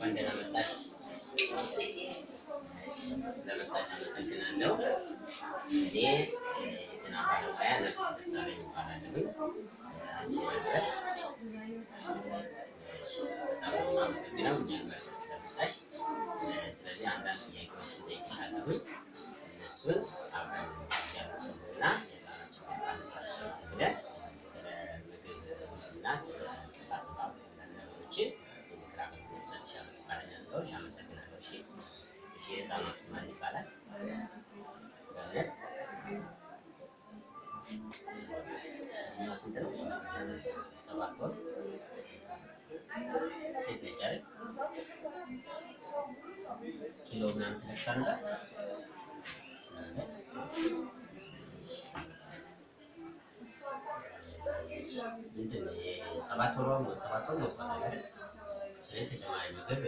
እንኳን ደህና መጣሽ። ስለመጣሽ አመሰግናለሁ። እኔ የጤና ባለሙያ ነርስ ደሳለኝ እባላለሁ። አንቺ ነበር በጣም ነው የማመሰግነው እኛን መርጠሽ ስለመጣሽ። ስለዚህ አንዳንድ ጥያቄዎችን እጠይቅሻለሁ። እነሱን ስንት ነው? ሰባት ወር ሴት ነች አይደል? ኪሎ ምናምን ነበር? ምንድን ነው የሰባት ወሯ ሰባት ወር ሞልቷታል አይደል? ስለዚህ ተጨማሪ ምግብ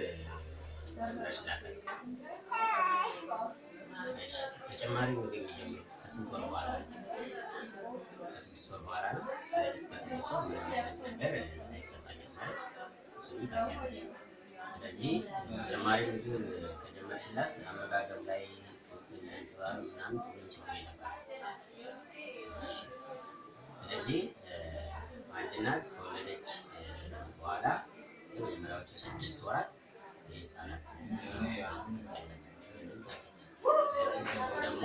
ተጨማሪ ምግብ የሚጀምሩት ከስንት ወር በኋላ ነው? ከስድስት ወር በኋላ ነው። እስከ ስድስት ወር ነገር አይሰጣቸውም ማለት ታውቂያለሽ። ስለዚህ ተጨማሪ ምግብ ከጀመርሽላት አመጋገብ ላይ እንጥባል ምናምን ችግር የለባትም። ስለዚህ አንድ እናት ከወለደች በኋላ የመጀመሪያዎቹ ስድስት ወራት የህፃናት ደግሞ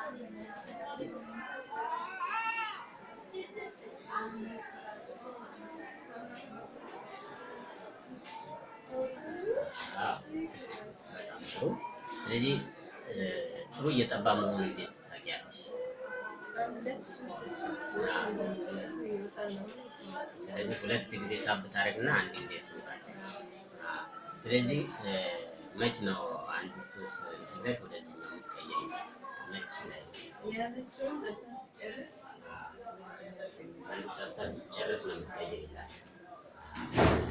ስለዚህ ጥሩ እየጠባ መሆኑን እንዴት ታውቂያለሽ? ስለዚህ ሁለት ጊዜ ሳብ ታደርግና አንድ ጊዜ ትወጣለች። ስለዚህ መች ነው አንድ ጡት ብለሽ ወደዚህኛው የምትቀይሪላት? መች ላይ የያዘችውን ጠብታ ስትጨርስ ጠብታ ስትጨርስ ነው የምትቀይሪላት።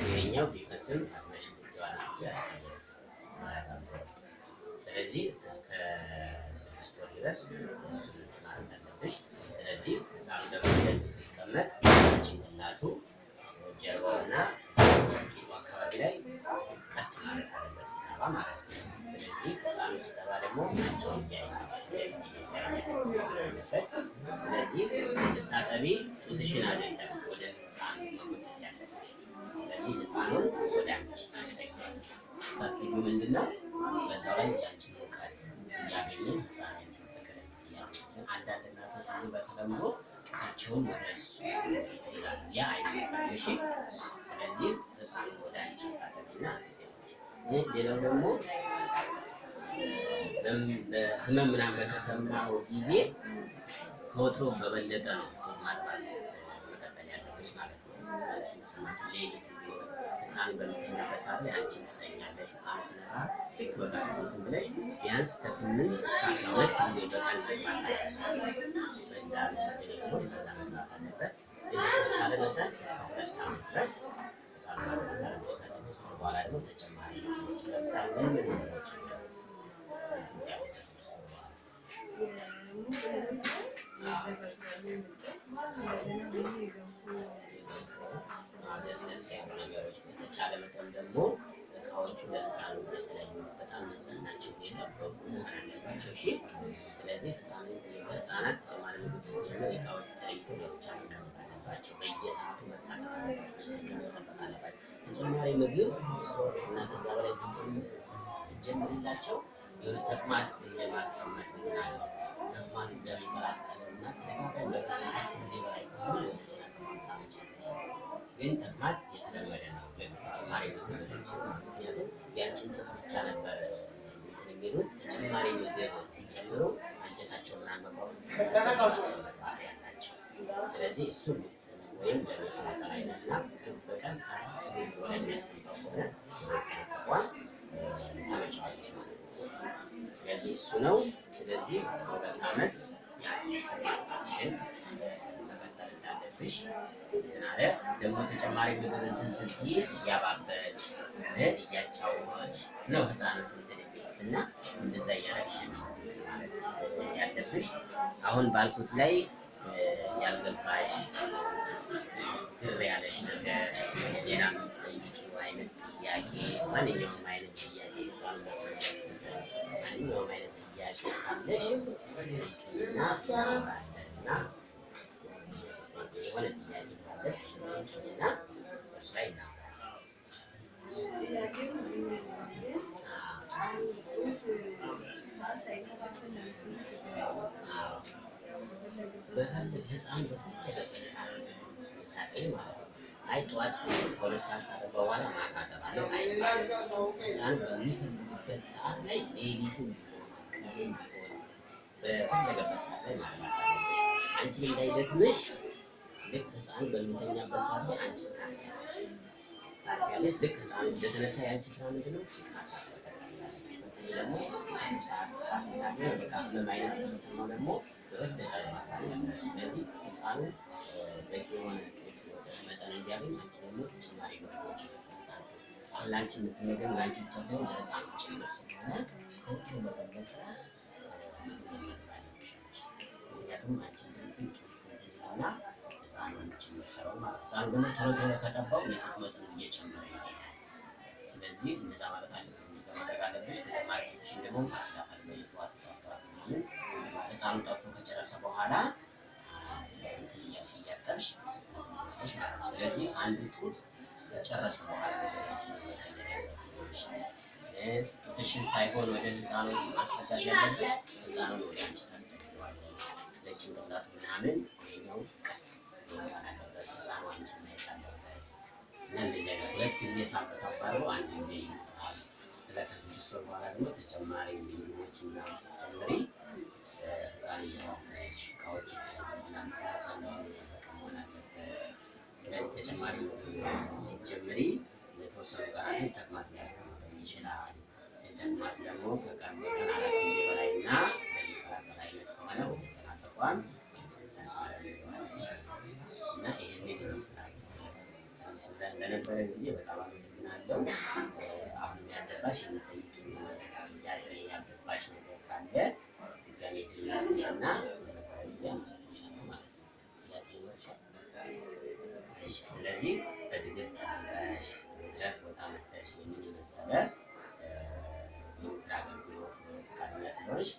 ይሄኛው ቢፈስም አትመሽ ጉዳዋን እንጂ አይቀየርም። ስለዚህ እስከ ስድስት ወር ድረስ ማለት አለብሽ። ስለዚህ ህፃኑ ደግሞ እንደዚህ ሲቀመጥ ጭንቅላቱ ጀርባውና ቂጡ አካባቢ ላይ ቀጥ ማለት አለበት ሲጠባ ማለት ነው። ስለዚህ ህፃኑ ሲጠባ ደግሞ እያየ አለበት። ስለዚህ ስታጠቢ ጡትሽን አይደለም ወደ ህፃኑ መጎተት ያለብሽ። ስለዚህ ህፃኑን ወደ አንቺ ስታስጠጊው ምንድን ነው በዛው ላይ ያንቺን ሙቀት እያገኘ ህፃን ያንቺን ፍቅር እያገኘ አንዳንድ እናቶች ብዙ በተለምዶ ጡታቸውን ወደ ይላሉ። ያ እሺ። ስለዚህ ህፃኑን ወደ አንቺ ትገኛለሽ። ሌላው ደግሞ ህመም ምናምን በተሰማው ጊዜ ከወትሮ በበለጠ ነው ማጥባት መቀጠል ያለብሽ ማለት ነው። መሰማት ሌሊት ህፃን በምተኛበት ሰዓት ላይ አንቺ ትተኛለሽ። ህፃኑ ሲነቃ ልክ በቃ እንትን ብለሽ ቢያንስ ከስምንት እስከ አስራ ሁለት ጊዜ ደግሞ ተጨማሪ ደስ ያሉ ነገሮች በተቻለ መጠን ደግሞ እቃዎቹ ለህፃኑ የተለያዩ በጣም ንጽህናቸው የጠበቁ አለባቸው። እሺ። ስለዚህ ህፃናት ተጨማሪ ምግብ ሲጀምር እቃዎች ተለይተው ለብቻ መቀመጥ አለባቸው። በየሰዓቱ መታጠብ አለባቸው። ንጽህና መጠበቅ አለባቸው። ተጨማሪ ምግብ ስቶር እና ከዛ በላይ ሲጀምርላቸው ተቅማጥ የማስቀመጥ እንትን አለ። ተቅማጥ እንደሚቀላቀለ ግን ተቅማጥ የተለመደ ነው። ተጨማሪ ምግብ ምክንያቱም ያንቺን ጡት ብቻ ነበር የሚሉት ተጨማሪ ምግብ ሲጨምሩ አንጀታቸው ምናምን መቋቋም ባህሪ ያላቸው። ስለዚህ እሱን ወይም ስለዚህ እሱ ነው። ስለዚህ እስከ ሁለት ዓመት መቀጠል እንዳለብሽ ደግሞ ተጨማሪ ምግብ እንትን ስትይ እያባበች እያጫወች ነው ህፃናት እንትን እና እንደዛ እያደረግሽ ነው ያለብሽ። አሁን ባልኩት ላይ ያልገባሽ ግር ያለሽ ነገር ሌላ የምትጠይቂው አይነት ጥያቄ ማንኛውም አይነት ጥያቄ ማንኛውም አይነት ጥያቄ ካለሽ ጠይቂኝና እናወራለን እና የሆነ ጥያቄ ጠይቂኝና እሱ ላይ ህፃን በፈለገበት አይ ጠዋት ከሁለት ሰዓት ካጠባ በኋላ ማታ አጠባለሁ ህፃን በሚፈልግበት ሰዓት ላይ ሌሊቱን ቢሆን ቢሆን በፈለገበት ሰዓት ላይ ማጥባት አለብሽ። አንቺ እንዳይደክምሽ ልክ ህፃን በሚተኛበት ሰዓት አንቺ ታርፊያለሽ ልክ ህፃን እንደተነሳ የአንቺ ስራ ምንድን ነው? ደግሞ አንቺ ደግሞ ተጨማሪ ምግቦች ህፃኑ ጭምር ደግሞ ቶሎ ቶሎ ከጠባው የጡት መጠኑ እየጨመረ ይሄዳል። ስለዚህ እንደዛ ማለት አለብን፣ እንደዛ ማድረግ አለብሽ። ተጨማሪ ጡትሽን ደግሞ ማስላፍ አለብሽ። ጠዋት ምናምን ህፃኑ ጠብቶ ከጨረሰ በኋላ እንትን እያልሽ እያጠብሽ ስለዚህ አንድ ጡት ከጨረሰ በኋላ ጡትሽን ሳይሆን ወደ ህፃኑ ማስጠጋት ያለብሽ ህፃኑን ወደ አንቺ ታስጠጊዋለሽ። ስለ ጭንቅላቱ ምናምን ይኸኛው ቀጥ ጊዜ አድርጎ አንድ ጊዜ ይመጣል። ከዛ ከስድስት ወር በኋላ ደግሞ ተጨማሪ ምግቦችን ምናምን ስትጨምሪ ህፃን እቃዎች የጠበቀ መሆን አለበት። ስለዚህ ተጨማሪ ምግብ ለተወሰኑ ቀናትን ተቅማጥ ሊያስቀምጠው ይችላል። ተቅማጥ ደግሞ ከቀን በቀን አራት ጊዜ በላይ እና ወደ ጤና ተቋም እና ይህንን ይመስላል። ስለ- ለነበረን ጊዜ በጣም አመሰግናለሁ። አሁንም ያልገባሽ የምጠይቅ ጥያቄ ያልገባሽ ነገር ካለ ድጋሜ ድልመስጥሽና ለነበረን ጊዜ አመሰግንሻለሁ ማለት ነው። ጥያቄ ይኖርሻል? እሺ። ስለዚህ በትዕግስት ጠብቀሽ እዚህ ድረስ ቦታ መጥተሽ ይህንን የመሰለ የምክር አገልግሎት ፈቃደኛ ስለሆንሽ